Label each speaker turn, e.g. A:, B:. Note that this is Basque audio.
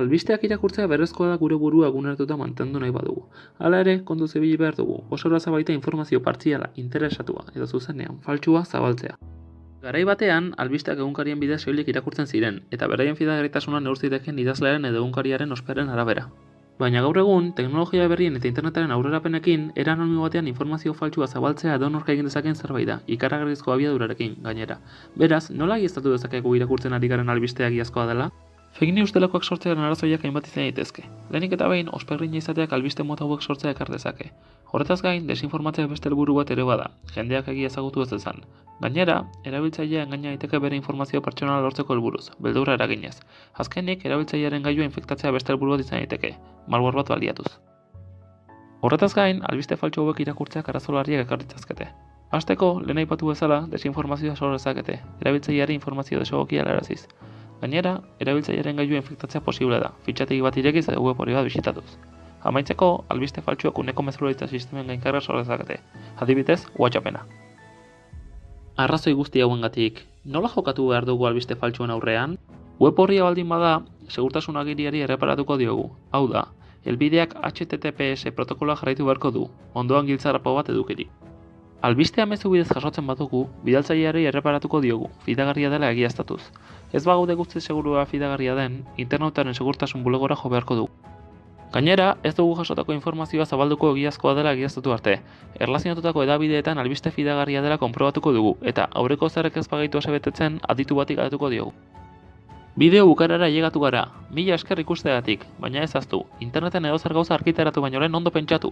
A: Albisteak irakurtzea berrezkoa da gure burua eguneratuta mantendu nahi badugu. Hala ere, kontu zibili behar dugu, oso baita informazio partziala, interesatua edo zuzenean faltsua zabaltzea. Garai batean, albisteak egunkarien bidez soilik irakurtzen ziren, eta beraien fidagarritasuna neur zitekeen idazlearen edo egunkariaren osperen arabera. Baina gaur egun, teknologia berrien eta internetaren aurrerapenekin, era anonimo batean informazio faltsua zabaltzea edonork egin dezakeen zerbait da, ikaragarrizko abiadurarekin gainera. Beraz, nola egiaztatu dezakegu irakurtzen ari garen albistea egiazkoa dela? Fake news delakoak sortzearen arazoiak hainbat izan daitezke. Lehenik eta behin, osperrina izateak albiste mota hauek sortzea ekar dezake. Horretaz gain, desinformatzea beste helburu bat ere bada, jendeak egia ezagutu ez dezan. Gainera, erabiltzailea engaina daiteke bere informazio pertsonala lortzeko helburuz, beldurra eraginez. Azkenik, erabiltzailearen gailua infektatzea beste helburu bat izan daiteke, malware bat baliatuz. Horretaz gain, albiste faltsu hauek irakurtzeak arazo larriak ekar ditzazkete. Hasteko, lehen aipatu bezala, desinformazioa sor dezakete, erabiltzaileari informazio desegokia helaraziz. Gainera, erabiltzailearen gailua infektatzea posible da, fitxategi bat irekiz edo web hori bat bisitatuz. Amaitzeko, albiste faltsuak uneko mezularitza sistemen gainkarra sor dezakete, adibidez, WhatsAppena. Arrazoi guzti hauengatik, nola jokatu behar dugu albiste faltsuen aurrean? Web horria baldin bada, segurtasun agiriari erreparatuko diogu. Hau da, helbideak HTTPS protokoloa jarraitu beharko du, ondoan giltzarrapo bat edukirik. Albistea mezu bidez jasotzen badugu, bidaltzaileari erreparatuko diogu, fidagarria dela egiaztatuz. Ez bagaude guzti segurua fidagarria den, internetaren segurtasun bulegora jo beharko dugu. Gainera, ez dugu jasotako informazioa zabalduko egiazkoa dela egiaztatu arte. Erlazionatutako edabideetan albiste fidagarria dela konprobatuko dugu, eta aurreko zerrek ez bagaitu asebetetzen aditu batik galdetuko diogu. Bideo bukarara llegatu gara, mila esker ikusteagatik, baina ez aztu, interneten edozer gauza arkitaratu baino lehen ondo pentsatu.